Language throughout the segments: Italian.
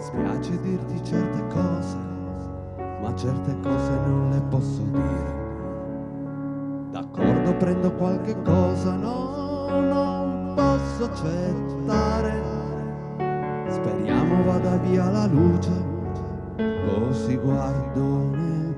dispiace dirti certe cose, ma certe cose non le posso dire. D'accordo, prendo qualche cosa, no, non posso accettare. Speriamo vada via la luce, così guardo nel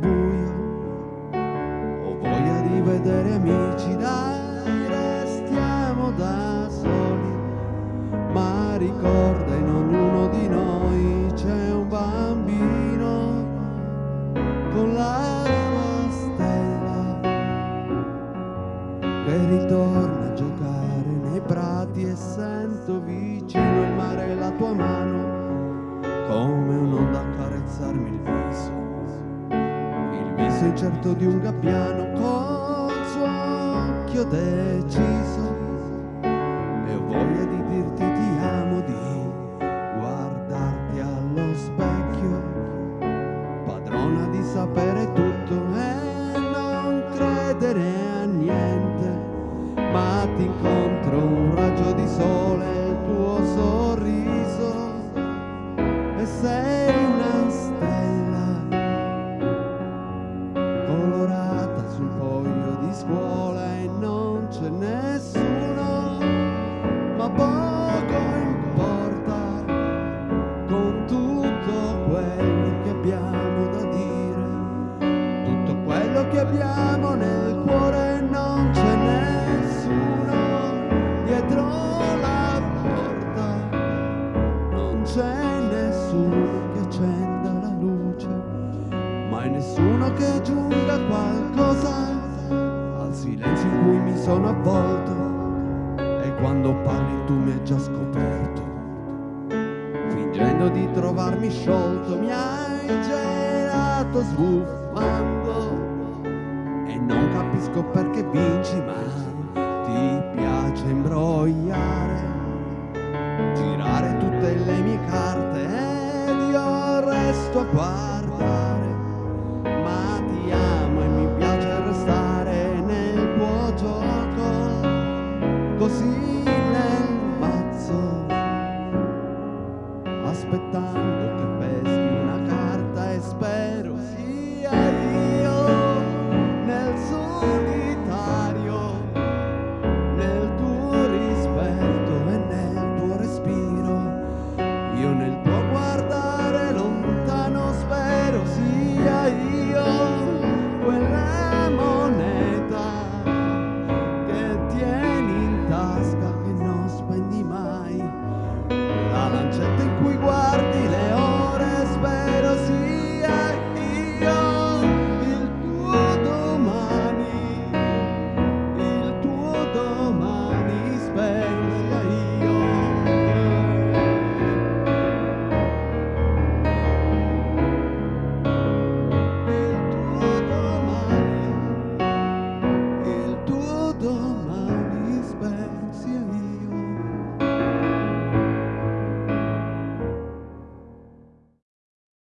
che ritorna a giocare nei prati e sento vicino il mare e la tua mano come un'onda accarezzarmi il viso. Il viso incerto di un gabbiano col suo occhio deciso e ho voglia di dirti poco importa con tutto quello che abbiamo da dire. Tutto quello che abbiamo nel cuore non c'è nessuno dietro la porta. Non c'è nessuno che accenda la luce mai nessuno che aggiunga qualcosa. Al silenzio in cui mi sono avvolto quando parli tu mi hai già scoperto. Fingendo di trovarmi sciolto mi hai gelato sbuffando. E non capisco perché vinci ma ti piace imbrogliare girare tutte le mie carte ed io resto qua aspettare